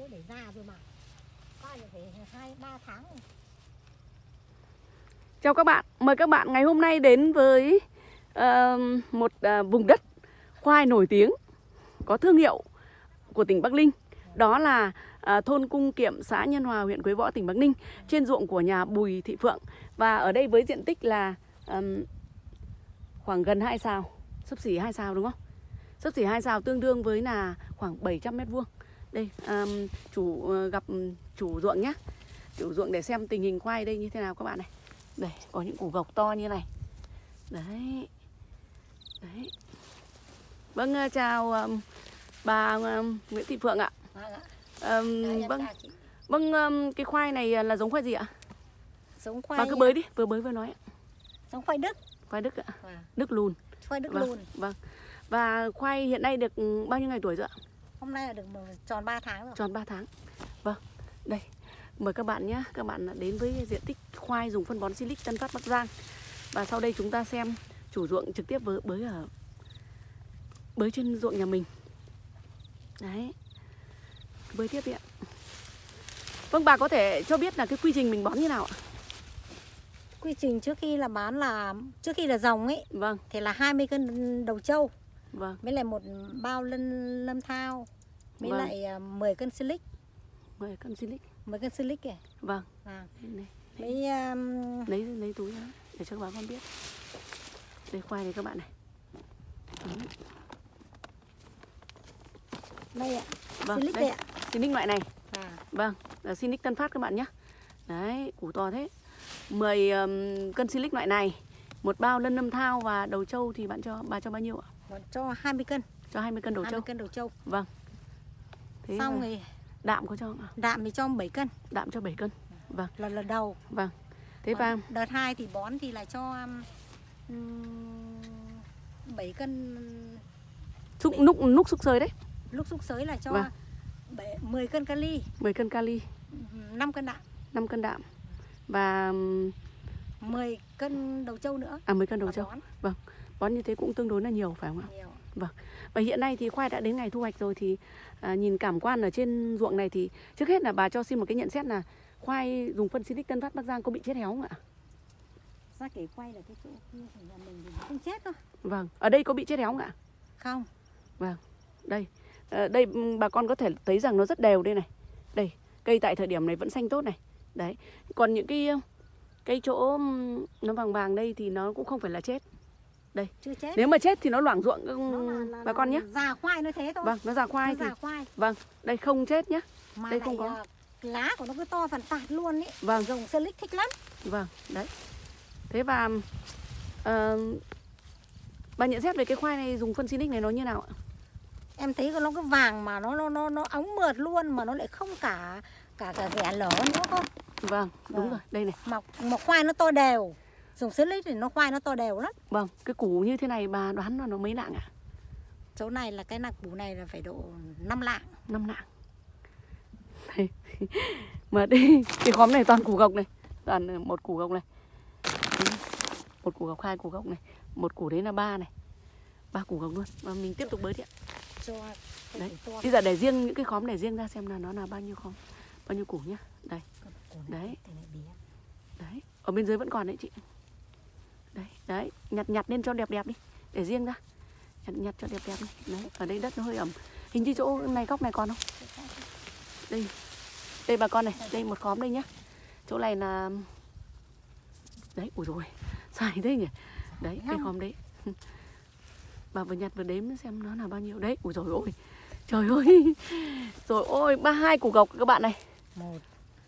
đây nó để già rồi mà khoai là phải hai ba tháng rồi. Chào các bạn, mời các bạn ngày hôm nay đến với uh, một uh, vùng đất khoai nổi tiếng có thương hiệu của tỉnh Bắc Ninh. Đó là ờ, thôn Cung Kiệm, xã Nhân Hòa, huyện Quế Võ, tỉnh Bắc Ninh, trên ruộng của nhà Bùi Thị Phượng. Và ở đây với diện tích là um, khoảng gần 2 sao, sấp xỉ 2 sao đúng không? Sấp xỉ 2 sao tương đương với là khoảng 700 mét vuông. Đây, ừm, chủ ờ, gặp chủ ruộng nhé. Chủ ruộng để xem tình hình khoai đây như thế nào các bạn này. Đây, có những củ gộc to như này. Đấy. Đấy. Vâng, ờ, chào ờm, bà ờm, Nguyễn Thị Phượng ạ. Em vâng, vâng ờm, cái khoai này là giống khoai gì ạ? Giống khoai Bà cứ bới đi, vừa bới vừa nói ạ. giống khoai đức Khoai Đức ạ. Vâng. Đức lùn. khoai đức Vâng, lùn Vâng. Và khoai hiện nay được ừ, bao nhiêu ngày tuổi rồi ạ? Hôm nay là được tròn 3 tháng rồi Tròn 3 tháng. Vâng. Đây. Mời các bạn nhé, các bạn đến với diện tích khoai dùng phân bón Silic Tân Phát Bắc Giang. Và sau đây chúng ta xem chủ ruộng trực tiếp với bới ở bới trên ruộng nhà mình. Đấy. Bới tiếp đi ạ. Vâng, bà có thể cho biết là cái quy trình mình bón như nào ạ? quy trình trước khi là bán là trước khi là dòng ấy Vâng, thì là 20 cân đầu trâu vâng, với lại một bao lân lâm thao với Vâng. lại à, 10 cân silic mời cân Silic. 10 cân silic kìa Vâng, à, này, với um, lấy lấy túi ra để cho các bà con biết. Đây khoai này các bạn này. Đấy. đây ạ Vâng, silic đây. đây ạ Silic loại này. à, Vâng, là Silic Tân Phát các bạn nhé. Đấy, củ to thế. 10 um, cân Silic loại này, một bao lân lâm thao và đầu trâu thì bạn cho bà cho bao nhiêu ạ? Cho 20 cân Cho 20 cân đầu 20 trâu. cân đầu trâu Vâng. Thế xong là thì đạm có cho không ạ? đạm thì cho 7 cân Đạm cho 7 cân. Vâng, lần lần đầu vâng. Thế và đợt 2 thì bón thì là cho um, 7 cân xúc núc núc xúc sới đấy, lúc xúc sới là cho Vâng. bảy- 10 cân kali 10 cân kali, 5 cân đạm 5 cân đạm và um, 10 cân đầu trâu nữa à 10 cân đầu trâu. bón Bón như thế cũng tương đối là nhiều phải không ạ? nhiều Và hiện nay thì khoai đã đến ngày thu hoạch rồi thì à, nhìn cảm quan ở trên ruộng này thì trước hết là bà cho xin một cái nhận xét là khoai dùng phân Silic Tân Phát Bắc Giang có bị chết héo không ạ? ra kể quay là cái chỗ kia của nhà mình thì không chết đâu Vâng, ở đây có bị chết héo không ạ? không Đây, ờ, đây ừm, bà con có thể thấy rằng nó rất đều đây này. Đây, cây tại thời điểm này vẫn xanh tốt này. Đấy, còn những cái cây chỗ nó vàng vàng đây thì nó cũng không phải là chết. Chưa chết Nếu mà chết thì nó loảng ruộng nó bà con nhé. già khoai nó thế thôi Vâng, nó già khoai nó thì già khoai vâng, đây không chết nhá. mà đây không có. à, lá của nó cứ to phần tạt luôn ấy Vâng. dùng silic thích lắm Vâng, đấy. Thế và ờ, bà nhận xét về cái khoai này dùng phân Silic này nó như nào ạ? em thấy nó cứ vàng mà nó nó nó nó óng mượt luôn mà nó lại không cả cả cả ghẻ lở nữa cơ Vâng, đúng Vâng. rồi, đây này. mà mà khoai nó to đều dùng silic thì nó khoai nó to đều lắm. Vâng, cái củ như thế này bà đoán là nó mấy nặng ạ? chỗ này là cái nạc bù này là phải độ 5 lạng. Năm nặng Đây. mà đi cái khóm này toàn củ gộc này. Toàn ờ, một củ gộc này. Một củ gộc hai củ gộc này. Một củ đấy là ba này. Ba củ gộc luôn. Và mình tiếp tục bới đi ạ. Đấy. củ bây giờ để riêng những cái khóm để riêng ra xem là nó là bao nhiêu khóm bao nhiêu củ nhá. Đây. Củ này Đấy. đấy. Ở bên dưới vẫn còn đấy chị nhặt nhặt lên cho đẹp đẹp đi. Để riêng ra. Nhặt nhặt cho đẹp đẹp đi. Đấy ở đây đất nó hơi ẩm. Hình như chỗ này góc này còn không? Đây. Đây bà con này đây một khóm đây nhá. Chỗ này là đấy ui rồi dài thế nhỉ? Đấy cái khóm đấy. Bà vừa nhặt vừa đếm xem nó là bao nhiêu. Đấy ui rồi ôi trời ơi. Rồi ôi ba hai củ gộc các bạn này. Một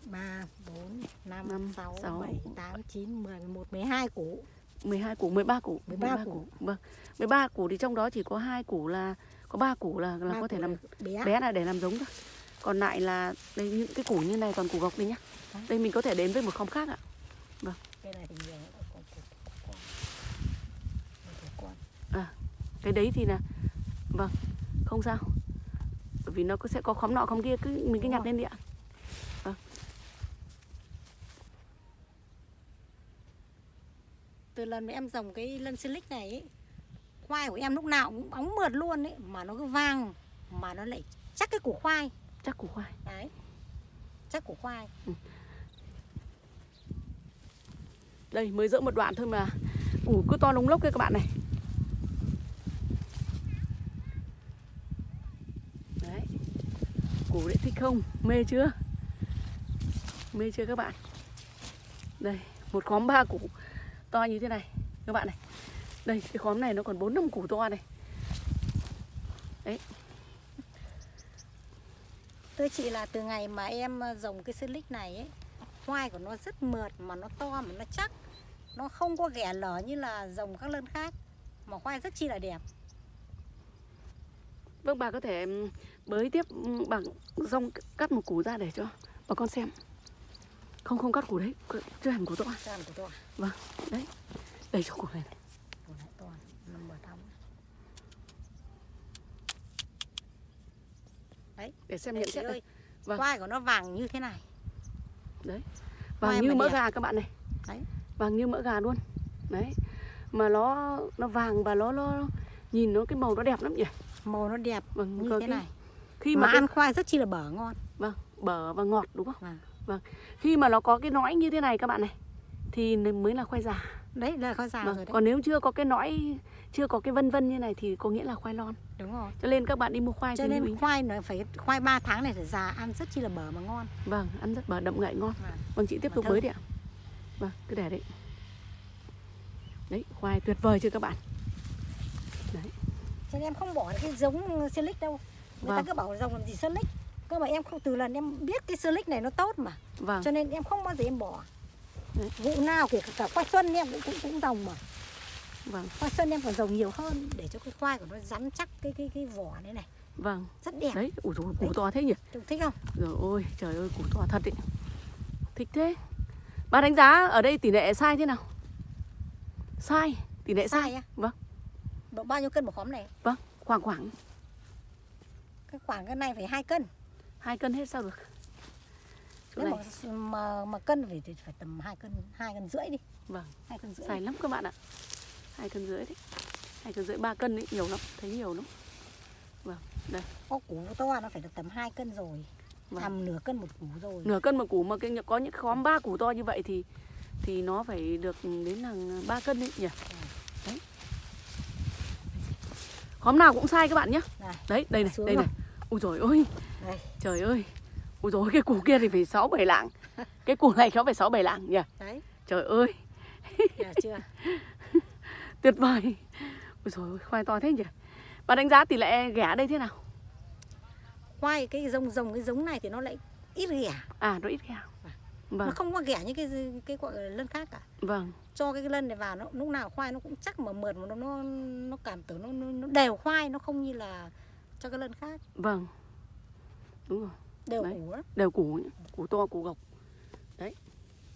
ba bốn năm sáu. bảy tám chín mười một mười hai củ 12 củ 13 củ 13 củ. vâng. 13 củ thì trong đó chỉ có hai củ là có ba củ là là có thể củ làm là bé, bé là để làm giống thôi. Còn lại là đây những cái củ như này toàn củ gộc đây nhá. Đấy. đây mình có thể đến với một khóm khác ạ. Cái này củ củ con củ con cái đấy thì là vâng không sao. Bởi vì nó có sẽ có khóm nọ khóm kia cứ mình cứ Đúng nhặt rồi. lên đi ạ từ lần mà em trồng cái lân silic này ấy, khoai của em lúc nào cũng bóng mượt luôn ấy mà nó cứ vàng mà nó lại chắc cái củ khoai. Chắc củ khoai. Đấy chắc củ khoai. Đây mới dỡ một đoạn thôi mà. Củ cứ to lông lốc kia các bạn này. Đấy. Củ đấy thích không? Mê chưa? Mê chưa các bạn? Đây một khóm ba củ to như thế này. Các bạn này. Đây cái khóm này nó còn bốn năm củ to này. Thưa chị là từ ngày mà em ờ, dùng cái silic này ấy Khoai của nó rất mượt mà nó to mà nó chắc. Nó không có ghẻ lở như là dùng các lân khác Mà khoai rất chi là đẹp. Vâng bà có thể bới tiếp bằng rong cắt một củ ra để cho bà con xem Không không cắt củ đấy. Chưa hẳn củ to. Sao của tôi Đấy. Đây cho củ này, này. To thắm Để xem Đây nhận xét ơi. đây Vâng. Khoai của nó vàng như thế này. Vàng Khoai như mỡ đẹp. gà các bạn này. Đấy. Vàng như mỡ gà luôn. Đấy. Mà nó nó vàng và nó nó nhìn nó cái màu nó đẹp lắm nhỉ? Màu nó đẹp Vâng như thế cái- này. Khi Mà mà cái, ăn khoai rất chi là bở ngon. Vâng, bở và ngọt đúng không? Vâng. Vâng. Khi mà nó có cái nõi như thế này các bạn này Thì mới là khoai già Đấy là khoai già Vâng, rồi đấy. Còn nếu chưa có cái nõi Chưa có cái vân vân như này thì có nghĩa là khoai lon. Đúng rồi. Cho nên các bạn đi mua khoai Cho nên khoai nó phải khoai 3 tháng này phải già ăn rất chi là bở mà ngon. Vâng, ăn rất bở đậm ngậy ngon. Vâng. Vâng, chị tiếp tục bới đi ạ. Vâng, cứ để đấy. Đấy, khoai tuyệt vời chưa các bạn? Cho nên em không bỏ cái giống silic đâu. Người ta Vâng. cứ bảo dòng làm gì silic Cơ mà em không từ lần em biết cái silic này nó tốt mà. Vâng, Cho nên em không bao giờ em bỏ. Đấy. Vụ nào kể cả, cả khoai xuân em cũng cũng, cũng dòng mà. Vâng, Khoai xuân em còn dòng nhiều hơn Để cho cái khoai của nó rắn chắc cái cái cái vỏ này này. Vâng. Rất đẹp. Đấy, dồi, củ Đấy. to thế nhỉ? Tôi thích không? Rồi ôi, trời ơi, củ to thật đấy. Thích thế. Bà đánh giá ở đây tỷ lệ sai thế nào? Sai, tỷ lệ sai Sai. á? Vâng. Độ bao nhiêu cân một khóm này? Vâng, khoảng khoảng. Cái khoảng cái này phải 2 cân hai cân hết sao được? Chỗ Nếu này, mà, mà, mà cân thì, thì phải tầm 2 cân 2 cân rưỡi đi. Vâng, 2 cân rưỡi. sai lắm các bạn ạ. Hai cân rưỡi đấy. Hai cân rưỡi ba cân đấy, nhiều lắm, thấy nhiều lắm. Vâng, đây. Có củ to nó phải được tầm 2 cân rồi. Vâng. Tầm nửa cân một củ rồi. Nửa cân một củ mà cái có những khóm ba củ to như vậy thì thì nó phải được đến là ba cân đấy nhỉ? Đấy. Khóm nào cũng sai các bạn nhé. Đấy đây này đây này. Ui rồi ôi đây trời ơi. Ui rồi cái củ kia thì phải sáu bảy lạng. Cái củ này nó phải sáu bảy lạng nhỉ? Đấy, trời ơi. Được chưa? tuyệt vời. Ui rồi khoai to thế nhỉ? Bạn đánh giá tỷ lệ ghẻ đây thế nào? Khoai cái giống giống cái giống này thì nó lại ít ghẻ. À nó ít ghẻ. Nó vâng. không có ghẻ như cái cái gọi lân khác cả. Vâng. Cho cái lân này vào nó lúc nào khoai nó cũng chắc mà mượt mà nó nó, nó cảm tưởng nó, nó đều khoai Nó không như là cho cái lân khác. Vâng đúng rồi. Đều Đấy. củ đó đều củ củ to củ gộc. Đấy.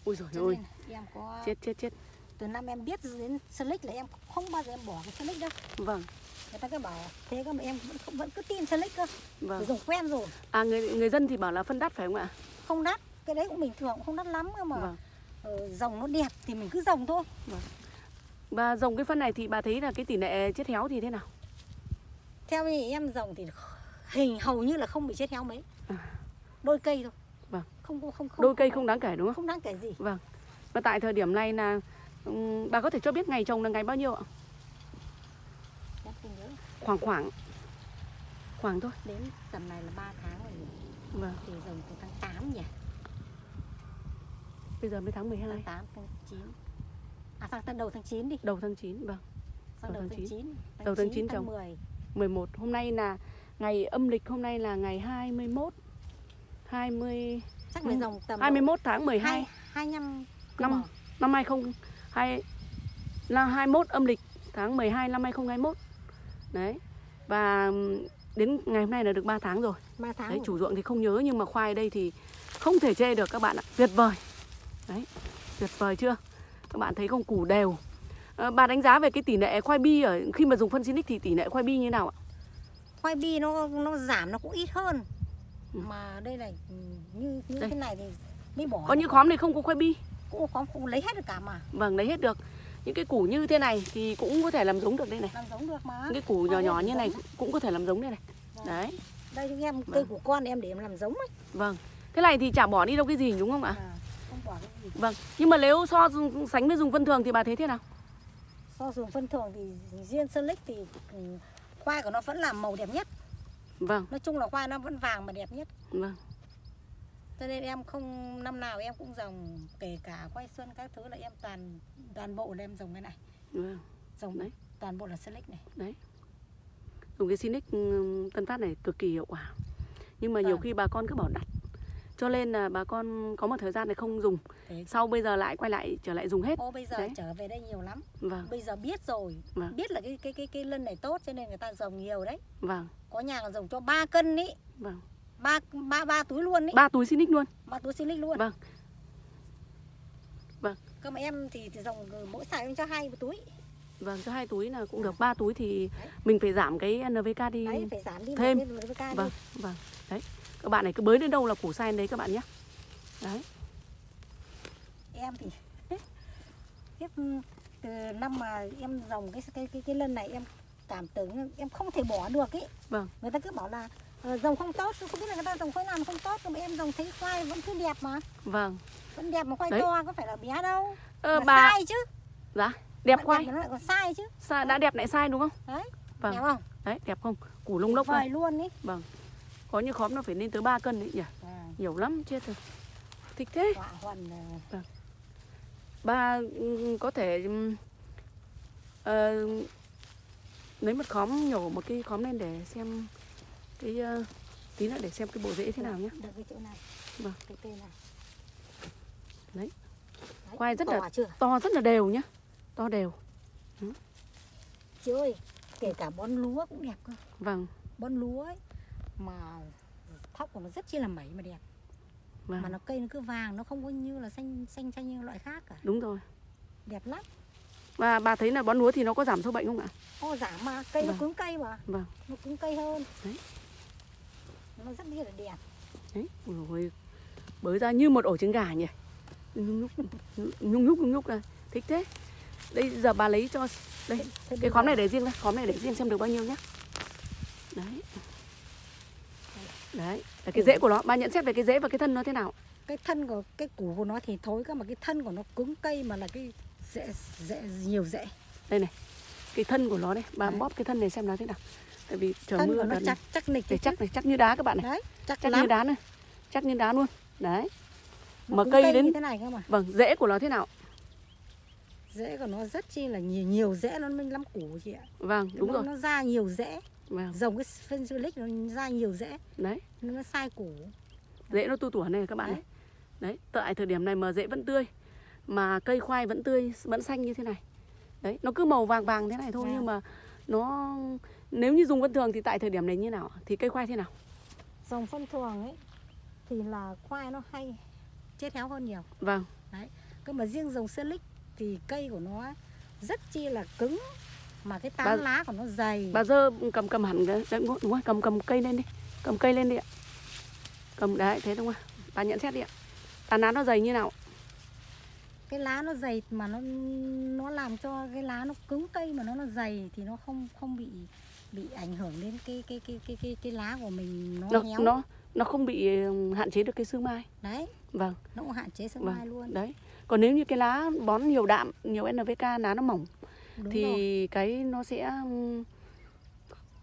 Ui rồi ôi em có chết chết chết. Từ năm em biết đến silic là em không bao giờ em bỏ cái silic đâu. Vâng. Người ta cứ bảo thế cơ mà em vẫn vẫn cứ tin silic cơ. Vâng. Dùng quen rồi. À người người dân thì bảo là phân đắt phải không ạ? Không đắt. Cái đấy cũng bình thường cũng không đắt lắm cơ mà. Vâng. Ờ, dòng nó đẹp thì mình cứ dòng thôi. Và dòng cái phân này thì bà thấy là cái tỷ lệ chết héo thì thế nào? Theo như em dòng thì hình hầu như là không bị chết héo mấy. À. đôi cây thôi. Vâng. không không không không. Đôi cây không đáng kể đúng không? Không đáng kể gì. Vâng. Và tại thời điểm này là bà có thể cho biết ngày trồng là ngày bao nhiêu ạ? Khoảng khoảng khoảng thôi. Đến tầm này là 3 tháng rồi nhỉ? vâng. Thì dòng từ tháng 8 nhỉ? Bây giờ mới tháng 12 tháng 8 tháng 9 à sang tận đầu tháng 9 đi. Đầu tháng 9 vâng. Sang Đầu đầu tháng tháng 9. 9 Đầu tháng 9 tháng trồng. 10 11 hôm nay là ngày âm lịch hôm nay là ngày 21 20 chắc là Ừ. dòng tầm 21 tháng 12 2 25 năm năm 2002 là 21 âm lịch tháng 12 năm 2021. Đấy. Và đến ngày hôm nay là được 3 tháng rồi. 3 tháng Đấy, rồi. chủ ruộng thì không nhớ nhưng mà khoai đây thì không thể chê được các bạn ạ. Tuyệt vời. Đấy. Tuyệt vời chưa? Các bạn thấy không củ đều. Ờ, bà đánh giá về cái tỷ lệ khoai bi ở khi mà dùng phân Sinic thì tỷ lệ khoai bi như nào ạ? Khoai bi nó nó giảm nó cũng ít hơn Ừ. mà đây này ừ, như như Đây. thế này thì mới bỏ Có những khóm này không có khoai bi. cũng có cũng lấy hết được cả mà Vâng, lấy hết được. Những cái củ như thế này thì cũng có thể làm giống được đây này. làm giống được mà Những cái củ nhỏ nhỏ như này giống. cũng có thể làm giống đây này. Vâng. Đấy. đây chúng em cây Vâng. của con em để em làm giống ấy Vâng. Cái này thì chả bỏ đi đâu cái gì đúng không ạ? à, không bỏ cái gì Vâng. Nhưng mà nếu so sánh với dùng phân thường thì bà thấy thế nào? so dùng phân thường thì riêng sơn lích thì ừ, khoai của nó vẫn là màu đẹp nhất Vâng, nói chung là khoai nó vẫn vàng mà đẹp nhất vâng. cho nên em không năm nào em cũng dòng kể cả khoai xuân các thứ là em toàn toàn bộ là em dòng cái này vâng. dòng Đấy. toàn bộ là lích này Dùng cái Sinic ừm, Tân Phát này cực kỳ hiệu quả. Nhưng mà nhiều Vâng. khi bà con cứ bảo đặt. Cho nên là bà con có một thời gian này không dùng. Thế. Sau bây giờ lại quay lại trở lại dùng hết. ô bây giờ Đấy. trở về đây nhiều lắm Vâng, bây giờ biết rồi Vâng. biết là cái cái cái cái lân này tốt cho nên người ta dòng nhiều đấy vâng, có nhà còn dòng cho 3 cân ý vâng. ba ba ba túi luôn ý Ba túi Sinic luôn. ba túi xin luôn Vâng. Vâng. cơ mà em thì, thì dòng mỗi xài em cho hai túi Vâng, cho hai túi là cũng được. Ba túi thì Đấy. mình phải giảm cái NVK đi. đấy phải giảm đi thêm. cái với ca Vâng, vâng. Đấy. Các bạn này cứ bới đến đâu là củ sen đấy các bạn nhé. Đấy. em thì tiếp từ năm mà em dòng cái cái cái cái lân này em cảm tưởng em không thể bỏ được ý Vâng. người ta cứ bảo là ờ, dòng không tốt không biết là người ta dòng khoai mà không tốt nhưng mà em dòng thấy khoai vẫn cứ đẹp mà Vâng. vẫn đẹp mà khoai Đấy. to có phải là bé đâu Ờ, mà bà sai chứ dạ, đẹp Bạn khoai. nó lại còn sai chứ Sa, đã đẹp lại sai đúng không? đấy Vâng. đẹp không Đấy, đẹp không? Củ lông lốc vời luôn ý Có những khóm nó phải lên tới 3 cân đấy nhỉ? à, Nhiều lắm, chết rồi. Thích thế. họa huần ờ, Bà có thể ờ, lấy một khóm nhổ một cái khóm lên để xem cái ờ, tí nữa để xem cái bộ rễ thế nào nhé. được cái chỗ này Vâng. cái cây này Đấy. Đấy, Khoai rất là- chưa To rất là đều nhá. To đều. chị ơi kể cả bón lúa cũng đẹp cơ Vâng, bón lúa ấy mà thóc của nó rất chi là mẩy mà đẹp. Mà vâng. nó cây nó cứ vàng nó không có như là xanh xanh xanh như loại khác cả. Đúng rồi. đẹp lắm. Và bà thấy là bón lúa thì nó có giảm sâu bệnh không ạ? ô giảm mà cây Vâng. nó cứng cây mà. Vâng. nó cứng cây hơn. Đấy. nó rất là đẹp. Đấy, ôi bới ra như một ổ trứng gà nhỉ? Nhung nhúc, nhung nhúc, nhung nhúc ra. Thích thế. Đây giờ bà lấy cho Đây, Thế- thế cái khóm này để riêng đây Khóm này để riêng xem được bao nhiêu nhá. Đấy Đấy, là cái rễ của nó. Bà nhận xét về cái rễ và cái thân nó thế nào? Cái thân của cái củ của nó thì thối cơ mà cái thân của nó cứng cây mà là cái rễ rễ nhiều rễ. Đây này Cái thân của nó đây. Bà Đấy. bóp cái thân này xem nó thế nào. Tại vì trời thân mưa của nó chắc chắc nịch chắc này, chắc như đá các bạn này. Đấy chắc, Chắc lắm. như đá này Chắc như đá luôn. Đấy. Mà cứng cây đến- như thế này cơ mà. Vâng, rễ của nó thế nào? Rễ của nó rất chi là nhiều nhiều rễ nó mới lắm củ chị ạ. Vâng, đúng nó, rồi. nó ra nhiều rễ Vâng, dòng cái phân lịch nó ra nhiều rễ đấy nó sai củ Rễ nó tu tủa này các bạn Đấy. Đấy, tại thời điểm này mà rễ vẫn tươi Mà cây khoai vẫn tươi, vẫn xanh như thế này Đấy, nó cứ màu vàng vàng thế này thôi Vâng. Nhưng mà nó Nếu như dùng vân thường thì tại thời điểm này như nào? Thì cây khoai thế nào? dòng phân thường ấy thì là khoai nó hay chết héo hơn nhiều Vâng, cơ mà riêng dòng silic thì cây của nó rất chi là cứng mà cái tán Bà- lá của nó dày. bà dơ cầm cầm hẳn cái đấy, đúng rồi, cầm cầm cây lên đi Cầm cây lên đi ạ. Cầm, đấy, thế đúng không Bà nhận xét đi ạ. Tán lá nó dày như nào? cái lá nó dày mà nó nó làm cho cái lá nó cứng cây mà nó nó dày thì nó không không bị bị ảnh hưởng đến cái cái cái cái cái, cái lá của mình nó, Nó, héo. nó, nó không bị ừ, hạn chế được cái sương mai. Đấy. Vâng, nó cũng hạn chế sương Vâng. mai luôn. Đấy. Còn nếu như cái lá bón nhiều đạm, nhiều NPK, lá nó mỏng đúng thì rồi cái nó sẽ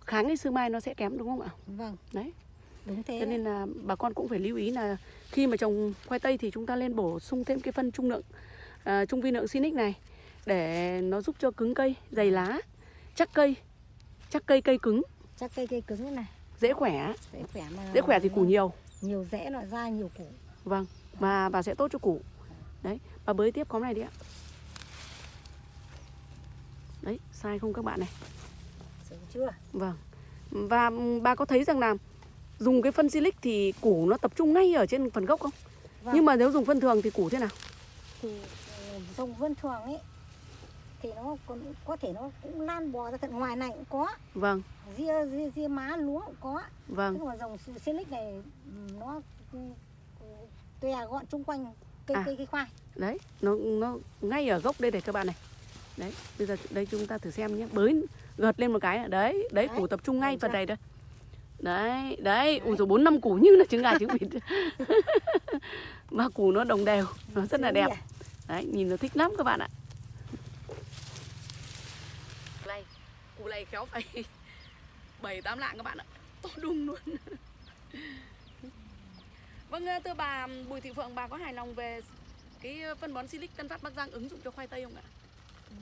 kháng cái sương mai nó sẽ kém đúng không ạ? vâng Đấy. đúng thế Cho nên là bà con cũng phải lưu ý là khi mà trồng khoai tây thì chúng ta nên bổ sung thêm cái phân trung lượng à, trung vi lượng Sinic này để nó giúp cho cứng cây, dày lá, chắc cây, chắc cây cây cứng, chắc cây cây cứng thế này dễ khỏe, dễ khỏe mà dễ khỏe thì củ nhiều. nhiều rễ nó ra nhiều củ Vâng. Và và sẽ tốt cho củ. Đấy, bà bới tiếp khóm này đi ạ. Đấy, sai không các bạn này? Sướng chưa Vâng. Và bà có thấy rằng là dùng cái phân silic thì củ nó tập trung ngay ở trên phần gốc không? Vâng. Nhưng mà nếu dùng phân thường thì củ thế nào? thì ừ, dòng vân thường ấy thì nó còn có thể nó cũng lan bò ra tận ngoài này cũng có Vâng, ria ria, ria má lúa cũng có vâng, nhưng mà dòng silic này ừ, nó ừ, tòe gọn chung quanh cây À. cây cây khoai đấy, nó nó ngay ở gốc đây này các bạn này. Đấy, bây giờ đây chúng ta thử xem nhé. Bới gợt lên một cái. Đấy, đấy Đấy. củ tập trung ngay phần này đây. đấy đấy ui rồi bốn năm củ như là trứng gà trứng vịt mà củ nó đồng đều nó rất là đẹp đấy nhìn nó thích lắm các bạn ạ này củ này khéo phải bảy tám lạng các bạn ạ to đùng luôn vâng thưa bà Bùi Thị Phượng bà có hài lòng về cái phân bón Silic Tân Phát Bắc Giang ứng dụng cho khoai tây không ạ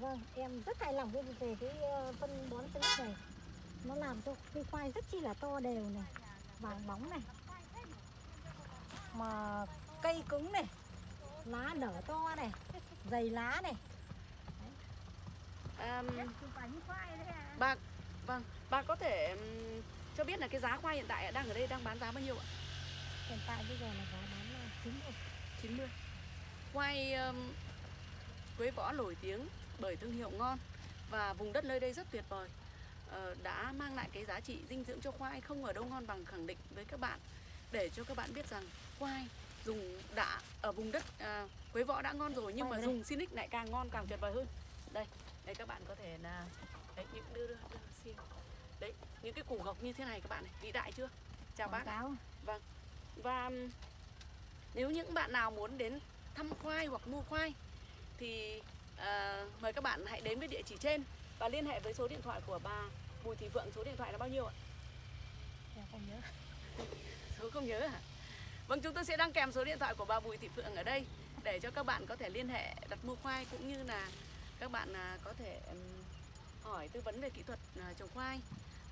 Vâng, em rất hài lòng với về cái ờ, phân bón Silic này. Nó làm cho cây khoai rất chi là to đều này, vàng bóng này. Mà cây cứng này, lá nở to này, dày lá này. à, bà vâng bà có thể cho biết là cái giá khoai hiện tại đang ở đây đang bán giá bao nhiêu ạ Hiện tại bây giờ là giá bán là 90 90 Khoai um, Quế Võ nổi tiếng bởi thương hiệu ngon và vùng đất nơi đây rất tuyệt vời. Ờ, đã mang lại cái giá trị dinh dưỡng cho khoai không ở đâu ngon bằng khẳng định với các bạn. Để cho các bạn biết rằng khoai dùng đã ở vùng đất à, Quế Võ đã ngon rồi nhưng mà dùng Sinic lại càng ngon càng tuyệt vời hơn. Đây đây các bạn có thể là đấy những đưa đưa, đưa xin. Đấy những cái củ gộc như thế này các bạn này vĩ đại chưa? Chào bác Quảng cáo. và ừm, nếu những bạn nào muốn đến thăm khoai hoặc mua khoai thì à, mời các bạn hãy đến với địa chỉ trên và liên hệ với số điện thoại của bà Bùi Thị Phượng số điện thoại là bao nhiêu ạ? Em không nhớ. Số không nhớ hả? Vâng chúng tôi sẽ đăng kèm số điện thoại của bà Bùi Thị Phượng ở đây để cho các bạn có thể liên hệ đặt mua khoai cũng như là các bạn à, có thể hỏi tư vấn về kỹ thuật à, trồng khoai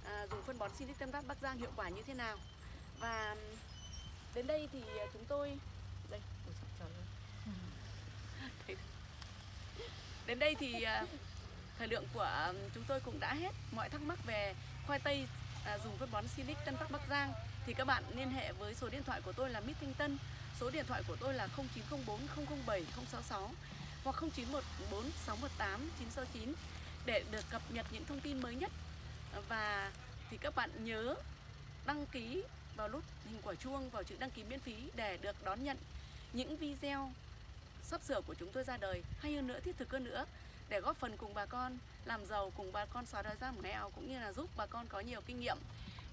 à, dùng phân bón Silic Tân Bắc Giang hiệu quả như thế nào và đến đây thì à, chúng tôi đây ôi trời ơi. Đến đây thì à, thời lượng của à, chúng tôi cũng đã hết. Mọi thắc mắc về khoai tây à, dùng phân bón Silic Tân Bắc Bắc Giang thì các bạn liên hệ với số điện thoại của tôi là Mít Thanh Tân số điện thoại của tôi là 0904 007 066 hoặc 0914 618 969 để được cập nhật những thông tin mới nhất. Và thì các bạn nhớ đăng ký vào nút hình quả chuông, vào chữ đăng ký miễn phí để được đón nhận những video sắp sửa của chúng tôi ra đời hay hơn nữa thiết thực hơn nữa để góp phần cùng bà con làm giàu cùng bà con xóa đói giảm nghèo cũng như là giúp bà con có nhiều kinh nghiệm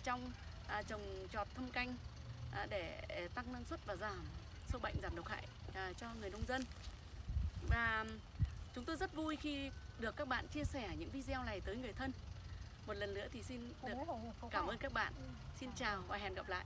trong à, trồng trọt thâm canh à, để tăng năng suất và giảm sâu bệnh giảm độc hại à, cho người nông dân. Và chúng tôi rất vui khi được các bạn chia sẻ những video này tới người thân. Một lần nữa thì xin được cảm ơn các bạn. Xin chào và hẹn gặp lại